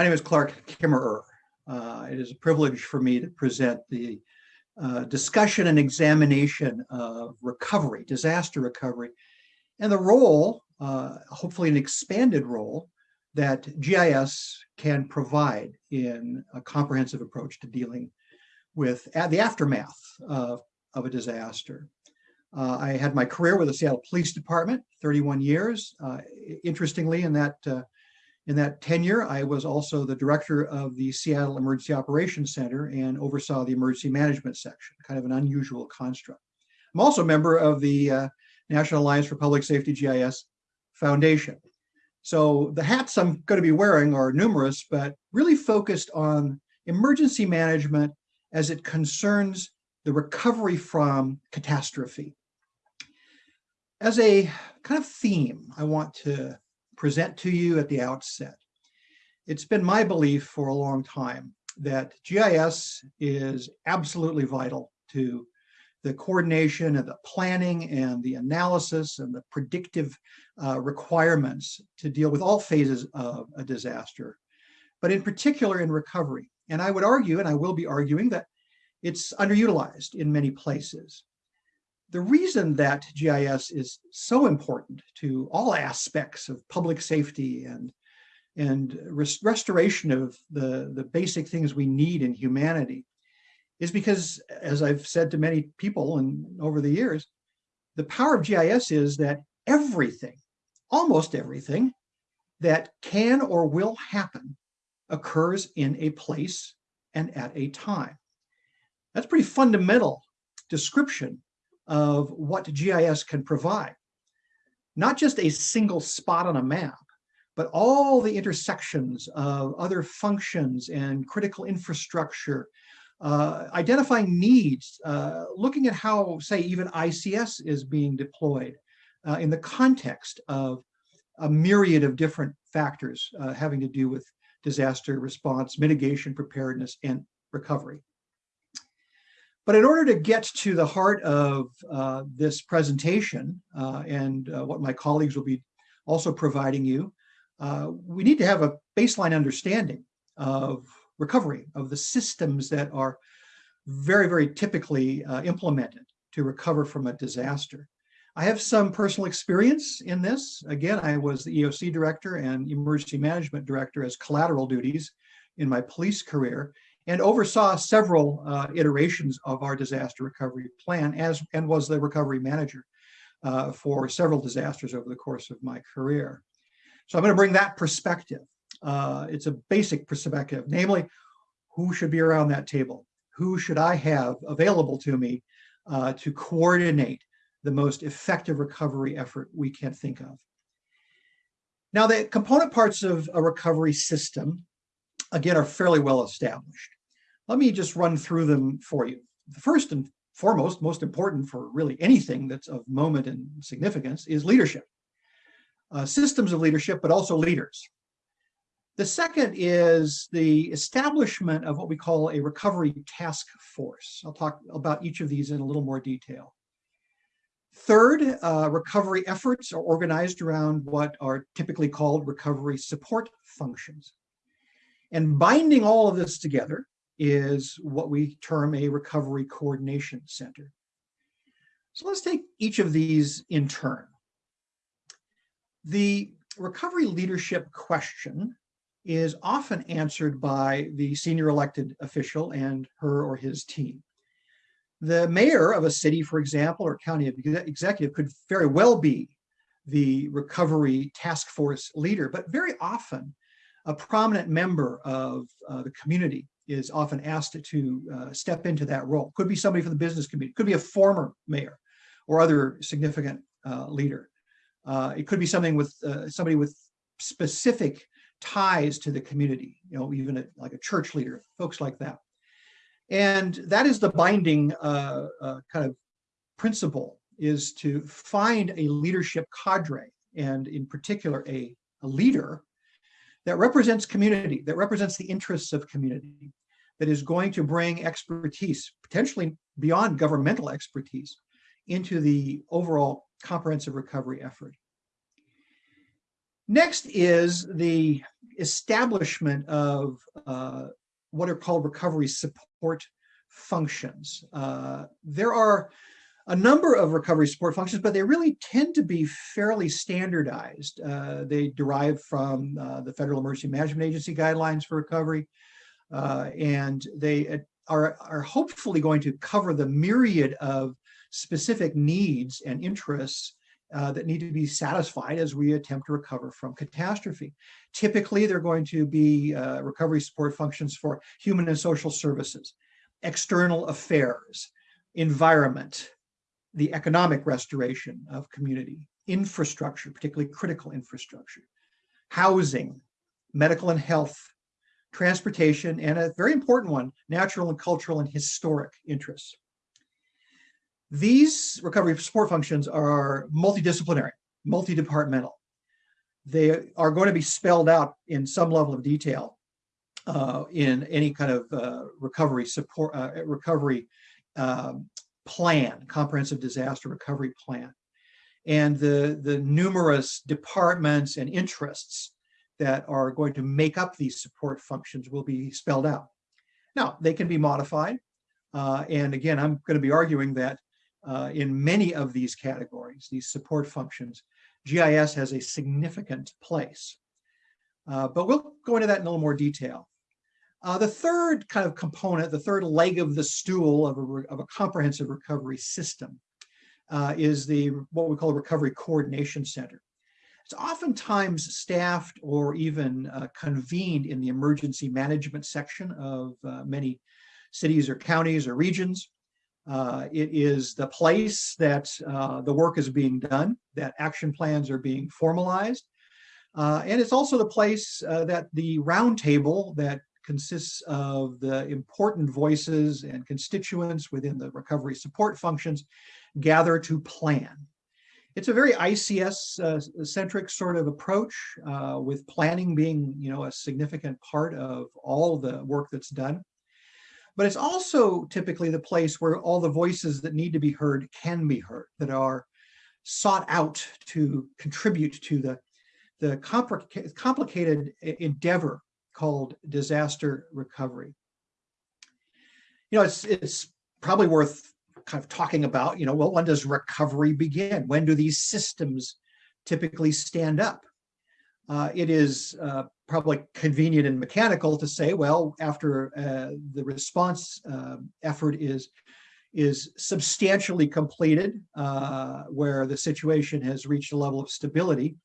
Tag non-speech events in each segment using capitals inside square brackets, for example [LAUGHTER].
My name is Clark Kimerer. Uh, it is a privilege for me to present the uh, discussion and examination of recovery, disaster recovery, and the role, uh, hopefully an expanded role, that GIS can provide in a comprehensive approach to dealing with the aftermath of, of a disaster. Uh, I had my career with the Seattle Police Department, 31 years. Uh, interestingly, in that uh, in that tenure, I was also the director of the Seattle Emergency Operations Center and oversaw the emergency management section, kind of an unusual construct. I'm also a member of the uh, National Alliance for Public Safety GIS Foundation. So the hats I'm going to be wearing are numerous, but really focused on emergency management as it concerns the recovery from catastrophe. As a kind of theme, I want to present to you at the outset. It's been my belief for a long time that GIS is absolutely vital to the coordination and the planning and the analysis and the predictive uh, requirements to deal with all phases of a disaster, but in particular in recovery. And I would argue, and I will be arguing, that it's underutilized in many places the reason that GIS is so important to all aspects of public safety and and res restoration of the, the basic things we need in humanity is because, as I've said to many people and over the years, the power of GIS is that everything, almost everything, that can or will happen occurs in a place and at a time. That's a pretty fundamental description of what GIS can provide. Not just a single spot on a map, but all the intersections of other functions and critical infrastructure, uh, identifying needs, uh, looking at how, say, even ICS is being deployed uh, in the context of a myriad of different factors uh, having to do with disaster response, mitigation, preparedness, and recovery. But in order to get to the heart of uh, this presentation uh, and uh, what my colleagues will be also providing you, uh, we need to have a baseline understanding of recovery, of the systems that are very, very typically uh, implemented to recover from a disaster. I have some personal experience in this. Again, I was the EOC director and emergency management director as collateral duties in my police career and oversaw several uh, iterations of our disaster recovery plan as and was the recovery manager uh, for several disasters over the course of my career. So I'm going to bring that perspective. Uh, it's a basic perspective, namely, who should be around that table? Who should I have available to me uh, to coordinate the most effective recovery effort we can think of? Now, the component parts of a recovery system again, are fairly well established. Let me just run through them for you. The first and foremost, most important for really anything that's of moment and significance is leadership. Uh, systems of leadership, but also leaders. The second is the establishment of what we call a recovery task force. I'll talk about each of these in a little more detail. Third, uh, recovery efforts are organized around what are typically called recovery support functions. And binding all of this together is what we term a recovery coordination center. So let's take each of these in turn. The recovery leadership question is often answered by the senior elected official and her or his team. The mayor of a city, for example, or county executive could very well be the recovery task force leader, but very often a prominent member of uh, the community is often asked to uh, step into that role. Could be somebody from the business community, could be a former mayor or other significant uh, leader. Uh, it could be something with uh, somebody with specific ties to the community, you know, even a, like a church leader, folks like that. And that is the binding uh, kind of principle is to find a leadership cadre and in particular a, a leader that represents community, that represents the interests of community, that is going to bring expertise, potentially beyond governmental expertise, into the overall comprehensive recovery effort. Next is the establishment of uh, what are called recovery support functions. Uh, there are a number of recovery support functions, but they really tend to be fairly standardized. Uh, they derive from uh, the Federal Emergency Management Agency guidelines for recovery, uh, and they uh, are, are hopefully going to cover the myriad of specific needs and interests uh, that need to be satisfied as we attempt to recover from catastrophe. Typically, they're going to be uh, recovery support functions for human and social services, external affairs, environment, the economic restoration of community, infrastructure, particularly critical infrastructure, housing, medical and health, transportation, and a very important one, natural and cultural and historic interests. These recovery support functions are multidisciplinary, multi-departmental. They are going to be spelled out in some level of detail uh, in any kind of uh, recovery support, uh, recovery um, plan, comprehensive disaster recovery plan. And the, the numerous departments and interests that are going to make up these support functions will be spelled out. Now, they can be modified. Uh, and again, I'm going to be arguing that uh, in many of these categories, these support functions, GIS has a significant place. Uh, but we'll go into that in a little more detail. Uh, the third kind of component, the third leg of the stool of a, of a comprehensive recovery system uh, is the what we call a recovery coordination center. It's oftentimes staffed or even uh, convened in the emergency management section of uh, many cities or counties or regions. Uh, it is the place that uh, the work is being done, that action plans are being formalized. Uh, and it's also the place uh, that the roundtable that consists of the important voices and constituents within the recovery support functions gather to plan. It's a very ICS-centric uh, sort of approach, uh, with planning being, you know, a significant part of all the work that's done. But it's also typically the place where all the voices that need to be heard can be heard, that are sought out to contribute to the, the compl complicated endeavor called disaster recovery. You know, it's, it's probably worth kind of talking about, you know, well, when does recovery begin? When do these systems typically stand up? Uh, it is uh, probably convenient and mechanical to say, well, after uh, the response uh, effort is is substantially completed, uh, where the situation has reached a level of stability,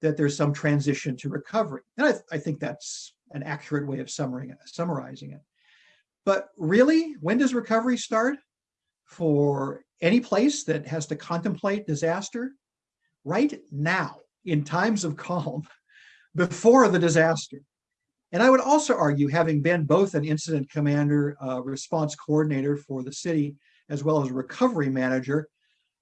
that there's some transition to recovery. And I, th I think that's an accurate way of summarizing it. But really, when does recovery start? For any place that has to contemplate disaster, right now, in times of calm, [LAUGHS] before the disaster. And I would also argue, having been both an incident commander, uh, response coordinator for the city, as well as recovery manager,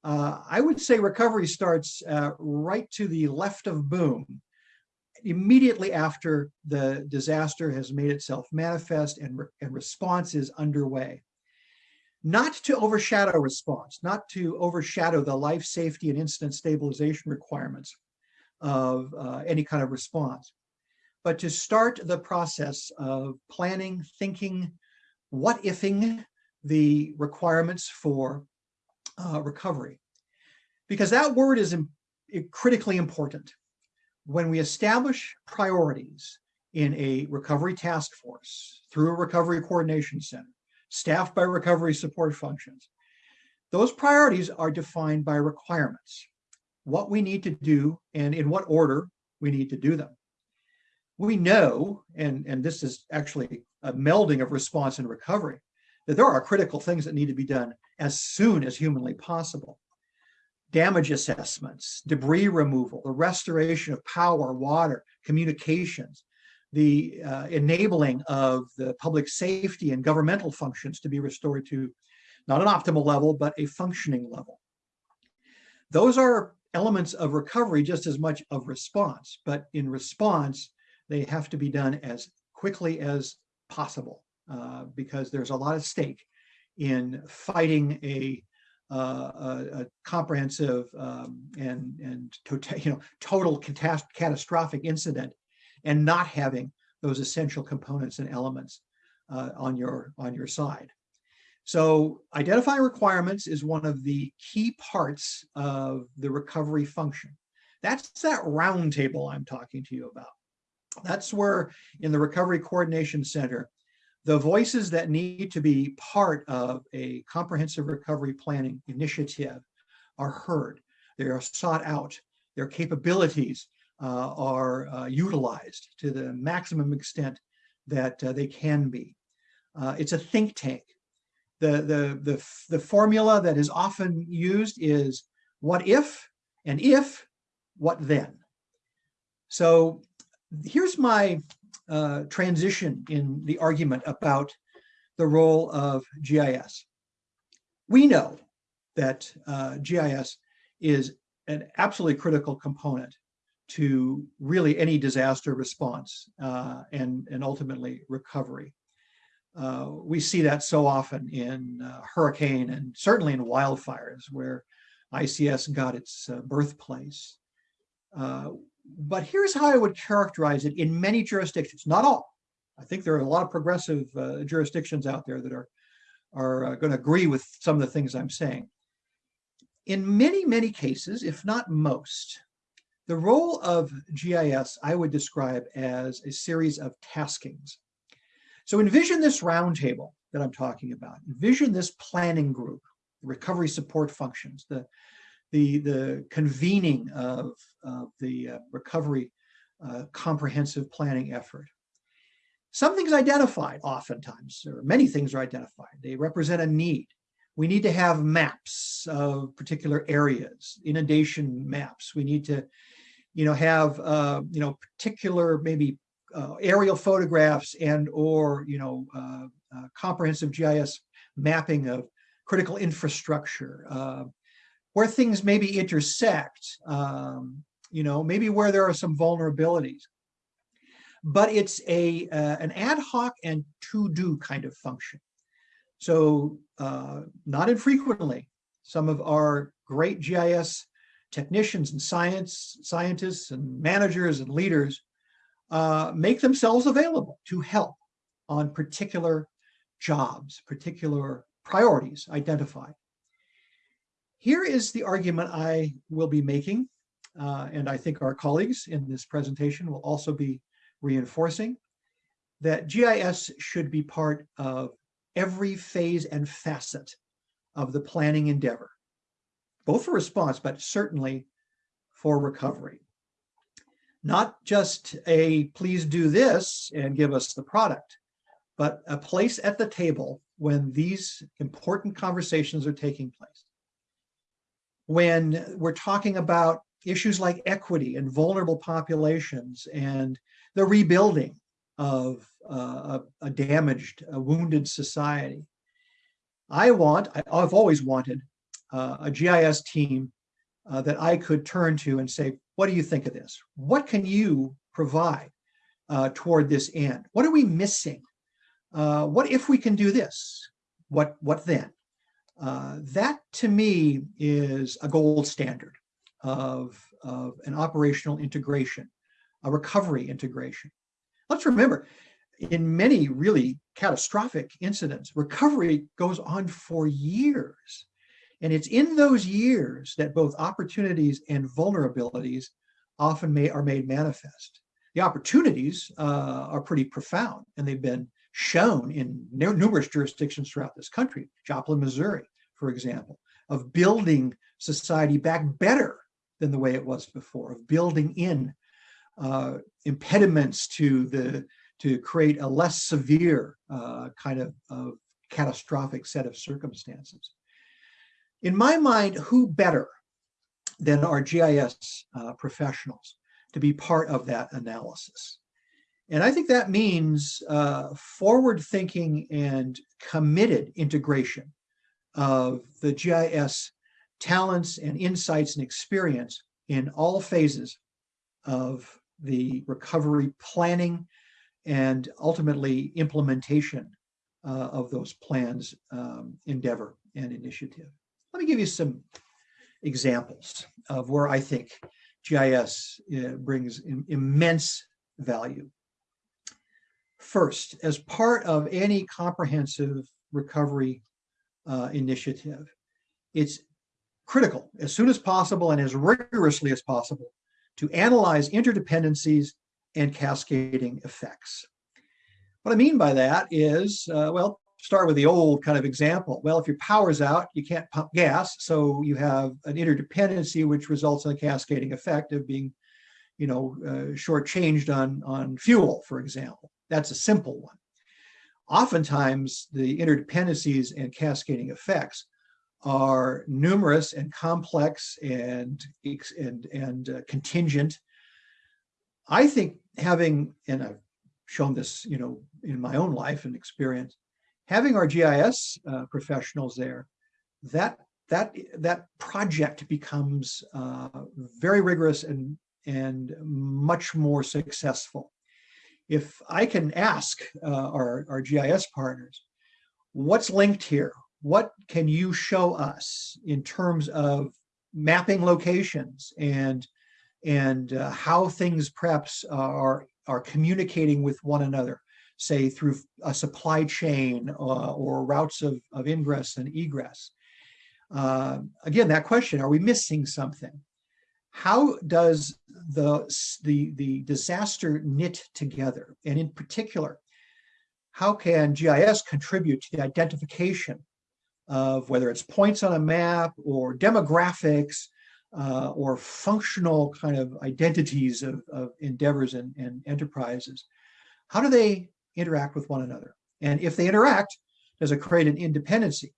uh, I would say recovery starts uh, right to the left of boom, immediately after the disaster has made itself manifest and, re and response is underway. Not to overshadow response, not to overshadow the life safety and incident stabilization requirements, of uh, any kind of response, but to start the process of planning, thinking, what ifing the requirements for uh, recovery. Because that word is critically important. When we establish priorities in a recovery task force through a recovery coordination center, staffed by recovery support functions, those priorities are defined by requirements what we need to do and in what order we need to do them. We know, and, and this is actually a melding of response and recovery, that there are critical things that need to be done as soon as humanly possible. Damage assessments, debris removal, the restoration of power, water, communications, the uh, enabling of the public safety and governmental functions to be restored to not an optimal level, but a functioning level. Those are elements of recovery just as much of response, but in response, they have to be done as quickly as possible uh, because there's a lot of stake in fighting a, a, a comprehensive um, and, and total, [LAUGHS] you know, total catastrophic incident and not having those essential components and elements uh, on your on your side. So identifying requirements is one of the key parts of the recovery function. That's that roundtable I'm talking to you about. That's where in the Recovery Coordination Center, the voices that need to be part of a comprehensive recovery planning initiative are heard. They are sought out. Their capabilities uh, are uh, utilized to the maximum extent that uh, they can be. Uh, it's a think tank. The, the, the, the formula that is often used is what if, and if, what then? So here's my uh, transition in the argument about the role of GIS. We know that uh, GIS is an absolutely critical component to really any disaster response uh, and, and ultimately recovery. Uh, we see that so often in uh, hurricane and certainly in wildfires where ICS got its uh, birthplace. Uh, but here's how I would characterize it in many jurisdictions, not all. I think there are a lot of progressive uh, jurisdictions out there that are, are going to agree with some of the things I'm saying. In many, many cases, if not most, the role of GIS I would describe as a series of taskings. So envision this roundtable that I'm talking about. Envision this planning group, recovery support functions, the, the, the convening of, the uh, recovery uh, comprehensive planning effort. Something's identified oftentimes, or many things are identified. They represent a need. We need to have maps of particular areas, inundation maps. We need to, you know, have, uh, you know, particular maybe uh, aerial photographs and or, you know, uh, uh comprehensive GIS mapping of critical infrastructure, uh, where things maybe intersect, um, you know, maybe where there are some vulnerabilities. But it's a uh, an ad hoc and to-do kind of function. So uh, not infrequently, some of our great GIS technicians and science scientists and managers and leaders uh, make themselves available to help on particular jobs, particular priorities identified. Here is the argument I will be making, uh, and I think our colleagues in this presentation will also be reinforcing, that GIS should be part of every phase and facet of the planning endeavor, both for response, but certainly for recovery. Not just a please do this and give us the product, but a place at the table when these important conversations are taking place. When we're talking about issues like equity and vulnerable populations and the rebuilding of uh, a, a, damaged, a wounded society. I want, I, have always wanted uh, a GIS team uh, that I could turn to and say, what do you think of this? What can you provide uh, toward this end? What are we missing? Uh, what if we can do this? What, what then? Uh, that to me is a gold standard of, of an operational integration, a recovery integration. Let's remember, in many really catastrophic incidents, recovery goes on for years. And it's in those years that both opportunities and vulnerabilities often may, are made manifest. The opportunities uh, are pretty profound and they've been shown in numerous jurisdictions throughout this country, Joplin, Missouri, for example, of building society back better than the way it was before, of building in uh, impediments to the to create a less severe uh, kind of, of catastrophic set of circumstances. In my mind, who better than our GIS uh, professionals to be part of that analysis? And I think that means uh, forward-thinking and committed integration of the GIS talents and insights and experience in all phases of the recovery planning and ultimately implementation uh, of those plans um, endeavor and initiative. Let me give you some examples of where I think GIS uh, brings immense value. First, as part of any comprehensive recovery uh, initiative, it's critical as soon as possible and as rigorously as possible to analyze interdependencies and cascading effects. What I mean by that is, uh, well, start with the old kind of example. Well, if your power's out, you can't pump gas, so you have an interdependency which results in a cascading effect of being, you know, uh, shortchanged on, on fuel, for example. That's a simple one. Oftentimes, the interdependencies and cascading effects are numerous and complex and, and, and uh, contingent. I think having, and I've shown this, you know, in my own life and experience, having our GIS uh, professionals there, that that that project becomes uh, very rigorous and and much more successful. If I can ask uh, our, our GIS partners, what's linked here? What can you show us in terms of mapping locations and and uh, how things perhaps are are communicating with one another, say through a supply chain uh, or routes of, of ingress and egress. Uh, again, that question, are we missing something? How does the, the, the disaster knit together? And in particular, how can GIS contribute to the identification of whether it's points on a map or demographics uh, or functional kind of identities of, of endeavors and, and enterprises, how do they interact with one another? And if they interact, does it create an independency,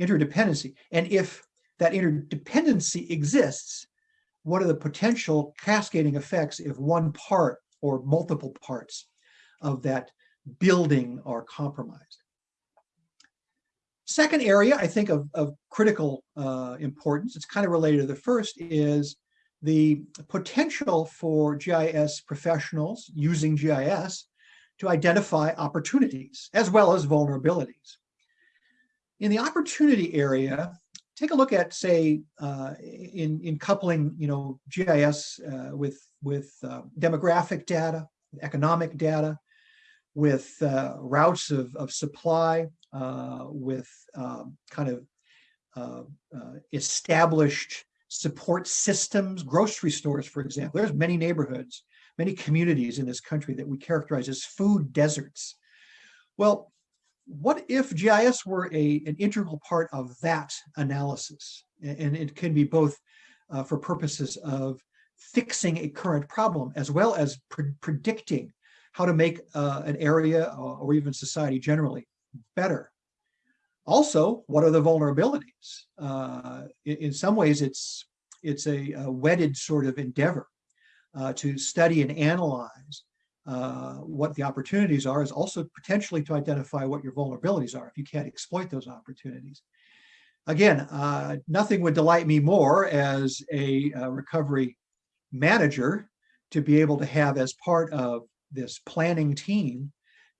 interdependency? And if that interdependency exists, what are the potential cascading effects if one part or multiple parts of that building are compromised? Second area, I think, of, of critical uh, importance, it's kind of related to the first, is the potential for GIS professionals using GIS to identify opportunities as well as vulnerabilities. In the opportunity area, take a look at, say, uh, in, in coupling, you know, GIS uh, with, with uh, demographic data, economic data, with uh, routes of, of supply, uh, with um, kind of uh, established support systems, grocery stores, for example. There's many neighborhoods, many communities in this country that we characterize as food deserts. Well, what if GIS were a, an integral part of that analysis? And it can be both uh, for purposes of fixing a current problem as well as pre predicting how to make uh, an area or, even society generally better. Also, what are the vulnerabilities? Uh, in, in, some ways, it's it's a, a wedded sort of endeavor uh, to study and analyze uh, what the opportunities are is also potentially to identify what your vulnerabilities are if you can't exploit those opportunities. Again, uh, nothing would delight me more as a, a recovery manager to be able to have as part of this planning team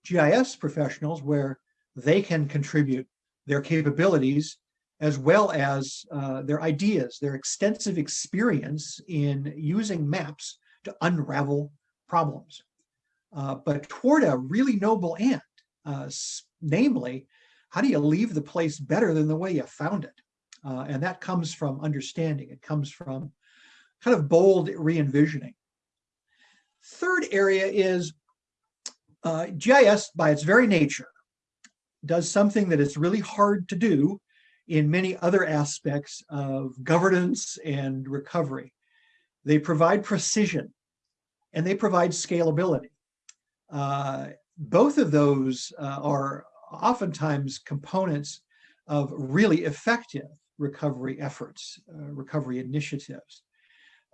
GIS professionals where they can contribute their capabilities as well as uh, their ideas, their extensive experience in using maps to unravel problems. Uh, but toward a really noble end, uh, namely, how do you leave the place better than the way you found it? Uh, and that comes from understanding. It comes from kind of bold re-envisioning. Third area is uh, GIS, by its very nature, does something that is really hard to do in many other aspects of governance and recovery. They provide precision and they provide scalability. Uh, both of those uh, are oftentimes components of really effective recovery efforts, uh, recovery initiatives,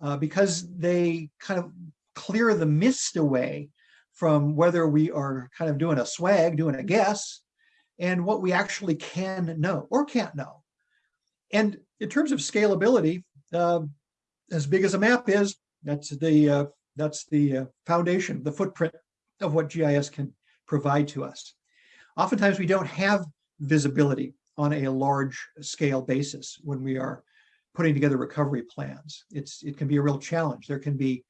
uh, because they kind of clear the mist away from whether we are kind of doing a swag, doing a guess, and what we actually can know or can't know. And in terms of scalability, uh, as big as a map is, that's the uh, that's the uh, foundation, the footprint of what GIS can provide to us. Oftentimes we don't have visibility on a large scale basis when we are putting together recovery plans. It's It can be a real challenge. There can be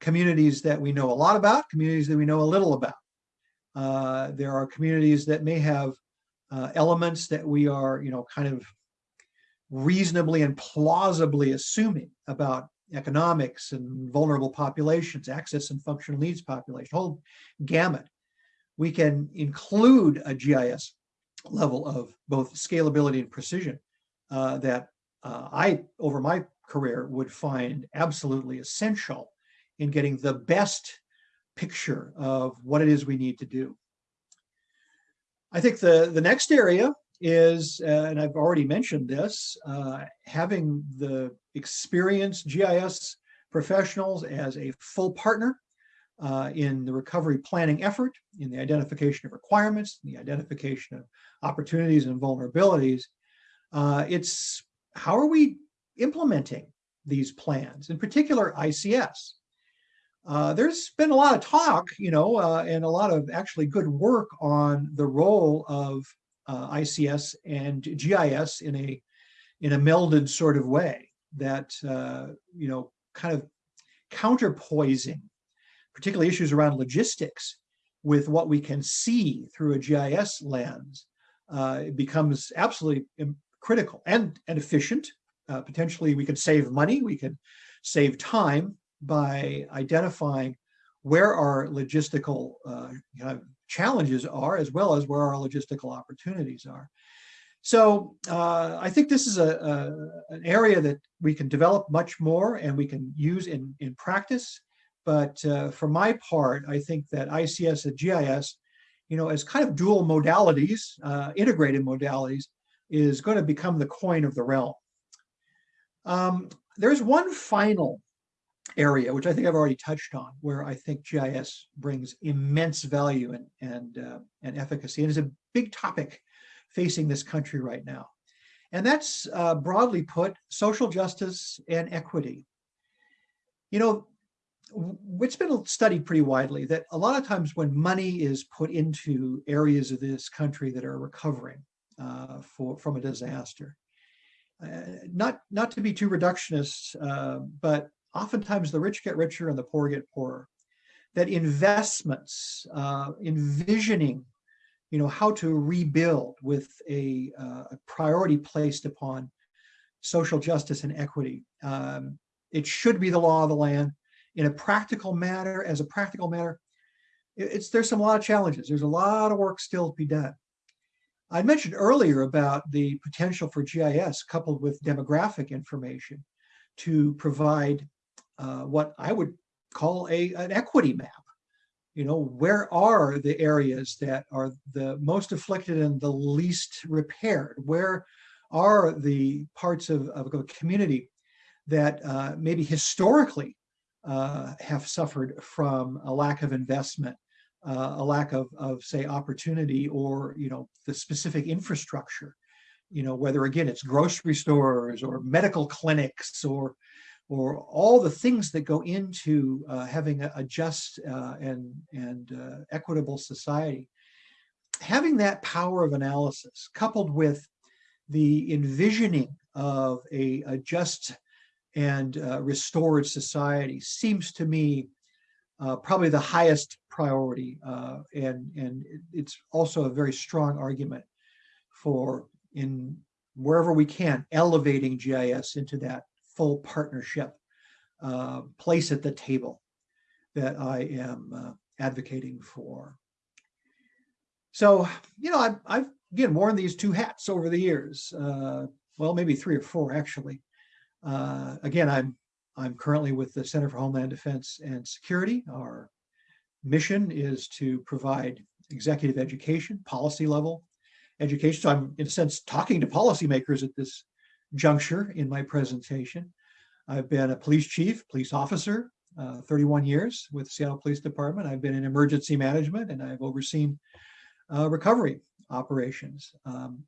communities that we know a lot about, communities that we know a little about. Uh, there are communities that may have uh, elements that we are, you know, kind of reasonably and plausibly assuming about economics and vulnerable populations, access and functional needs population, whole gamut. We can include a GIS level of both scalability and precision uh, that uh, I, over my career, would find absolutely essential in getting the best picture of what it is we need to do. I think the, the next area is, uh, and I've already mentioned this, uh, having the experienced GIS professionals as a full partner uh, in the recovery planning effort, in the identification of requirements, the identification of opportunities and vulnerabilities. Uh, it's how are we implementing these plans, in particular ICS. Uh, there's been a lot of talk, you know, uh, and a lot of actually good work on the role of uh, ICS and GIS in a in a melded sort of way that uh, you know kind of counterpoising, particularly issues around logistics, with what we can see through a GIS lens. Uh, becomes absolutely critical and and efficient. Uh, potentially, we could save money. We could save time by identifying where our logistical uh, challenges are, as well as where our logistical opportunities are. So uh, I think this is a, a, an area that we can develop much more and we can use in, in practice. But uh, for my part, I think that ICS and GIS, you know, as kind of dual modalities, uh, integrated modalities, is going to become the coin of the realm. Um, there's one final area, which I think I've already touched on, where I think GIS brings immense value and, and, uh, and efficacy. And is a big topic facing this country right now. And that's uh, broadly put, social justice and equity. You know, it's been studied pretty widely that a lot of times when money is put into areas of this country that are recovering uh, for, from a disaster, uh, not, not to be too reductionist, uh, but oftentimes the rich get richer and the poor get poorer. That investments, uh, envisioning, you know, how to rebuild with a, uh, a priority placed upon social justice and equity. Um, it should be the law of the land. In a practical matter, as a practical matter, it's there's some a lot of challenges. There's a lot of work still to be done. I mentioned earlier about the potential for GIS coupled with demographic information to provide uh, what I would call a an equity map. You know, where are the areas that are the most afflicted and the least repaired? Where are the parts of, of a community that uh, maybe historically uh, have suffered from a lack of investment, uh, a lack of, of, say, opportunity or, you know, the specific infrastructure, you know, whether again, it's grocery stores or medical clinics or or all the things that go into uh, having a, a just uh, and, and uh, equitable society. Having that power of analysis coupled with the envisioning of a, a just and uh, restored society seems to me uh, probably the highest priority. Uh, and, and it's also a very strong argument for in wherever we can, elevating GIS into that full partnership uh, place at the table that I am uh, advocating for. So, you know, I've, I've, again worn these two hats over the years. Uh, well, maybe three or four actually. Uh, again, I'm I'm currently with the Center for Homeland Defense and Security. Our mission is to provide executive education, policy level education. So I'm in a sense talking to policymakers at this juncture in my presentation. I've been a police chief, police officer, uh, 31 years with Seattle Police Department. I've been in emergency management and I've overseen uh, recovery operations. Um,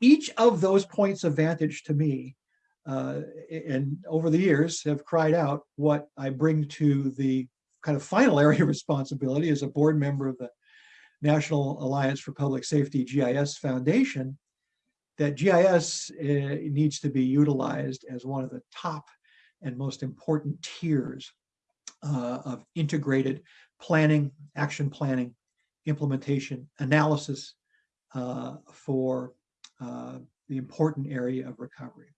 each of those points of vantage to me uh, and over the years have cried out what I bring to the kind of final [LAUGHS] area of responsibility as a board member of the National Alliance for Public Safety GIS Foundation that GIS uh, needs to be utilized as one of the top and most important tiers uh, of integrated planning, action planning, implementation, analysis uh, for uh, the important area of recovery.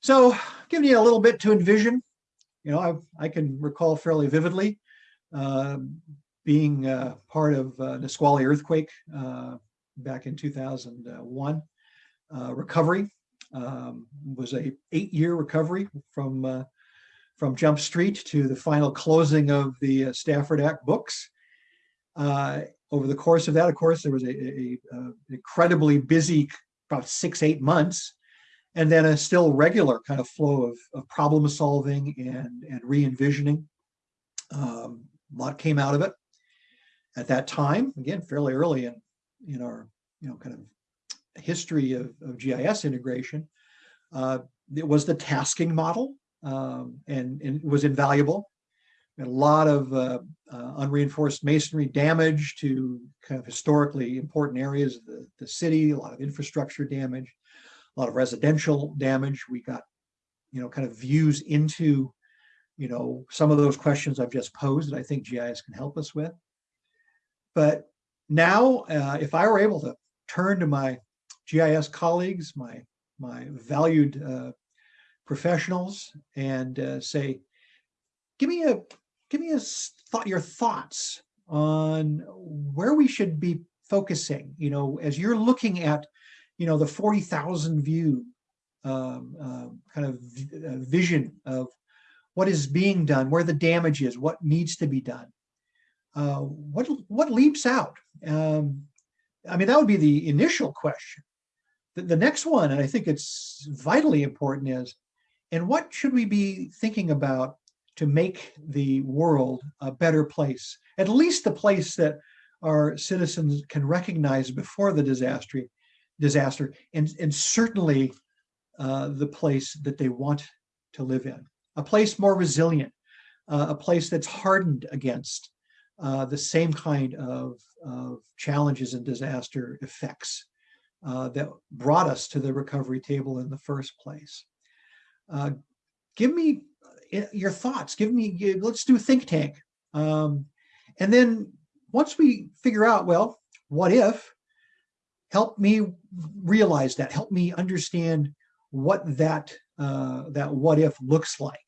So giving you a little bit to envision, you know, I, I can recall fairly vividly uh, being uh, part of uh, Nisqually earthquake back in 2001. Uh, recovery um, was a eight-year recovery from uh, from Jump Street to the final closing of the uh, Stafford Act books. Over the course of that, of course, there was a, a, a, incredibly busy, about six, eight months, and then a still regular kind of flow of, of problem solving and, and re-envisioning. Um, a lot came out of it. At that time, again, fairly early in, in our you know, kind of history of, of GIS integration, uh, it was the tasking model um, and, and it was invaluable. a lot of uh, uh, unreinforced masonry damage to kind of historically important areas of the, the city, a lot of infrastructure damage, a lot of residential damage. We got, you know, kind of views into, you know, some of those questions I've just posed that I think GIS can help us with. But now, uh, if I were able to turn to my GIS colleagues, my my valued uh, professionals and uh, say, give me a give me a thought your thoughts on where we should be focusing. You know, as you're looking at, you know, the forty thousand view um, uh, kind of uh, vision of what is being done, where the damage is, what needs to be done. Uh, what what leaps out? Um, I mean, that would be the initial question. The, the next one, and I think it's vitally important, is and what should we be thinking about to make the world a better place, at least the place that our citizens can recognize before the disaster, disaster and, and certainly uh, the place that they want to live in. A place more resilient, uh, a place that's hardened against uh, the same kind of, of, challenges and disaster effects uh, that brought us to the recovery table in the first place. Uh, give me uh, your thoughts. Give me, let's do a think tank. Um, and then once we figure out, well, what if, help me realize that, help me understand what that, uh, that what if looks like.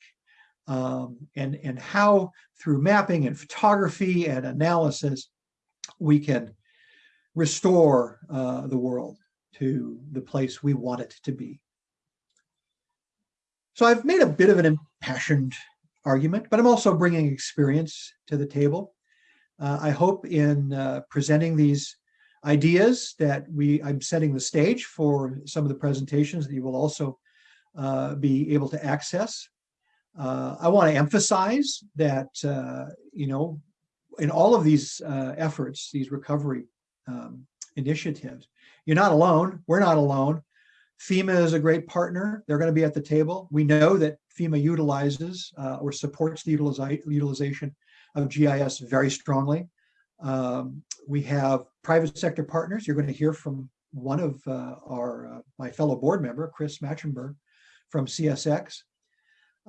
Um, and, and how through mapping and photography and analysis, we can restore uh, the world to the place we want it to be. So I've made a bit of an impassioned argument, but I'm also bringing experience to the table. Uh, I hope in uh, presenting these ideas that we I'm setting the stage for some of the presentations that you will also uh, be able to access. Uh, I want to emphasize that, uh, you know, in all of these uh, efforts, these recovery um, initiatives, you're not alone. We're not alone. FEMA is a great partner. They're going to be at the table. We know that FEMA utilizes uh, or supports the utilization of GIS very strongly. Um, we have private sector partners. You're going to hear from one of uh, our uh, my fellow board member, Chris Matchenberg from CSX.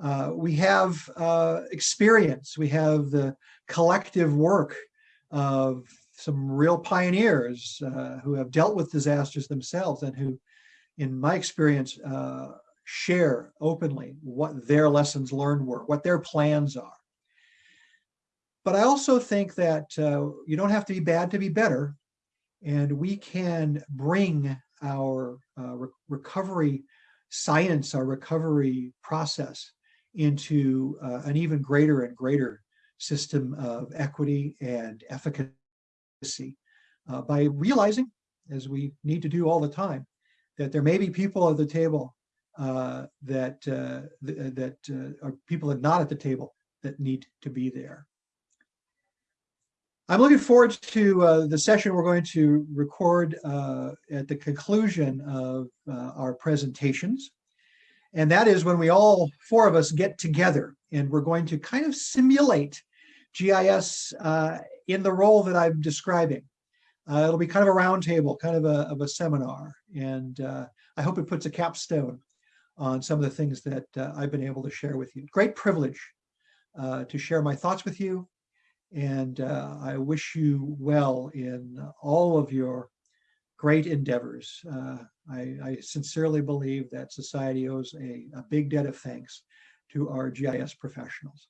Uh, we have uh, experience. We have the collective work of some real pioneers uh, who have dealt with disasters themselves and who in my experience, uh, share openly what their lessons learned were, what their plans are. But I also think that uh, you don't have to be bad to be better. And we can bring our uh, re recovery science, our recovery process into uh, an even greater and greater system of equity and efficacy uh, by realizing, as we need to do all the time, that there may be people at the table uh, that uh, th uh, that uh, are people that not at the table that need to be there. I'm looking forward to the session we're going to record at the conclusion of our presentations. And that is when we all four of us get together and we're going to kind of simulate GIS in the role that I'm describing. Uh, it'll be kind of a roundtable, kind of a, of a seminar. And uh, I hope it puts a capstone on some of the things that uh, I've been able to share with you. Great privilege uh, to share my thoughts with you. And uh, I wish you well in all of your great endeavors. Uh, I, I sincerely believe that society owes a, a big debt of thanks to our GIS professionals.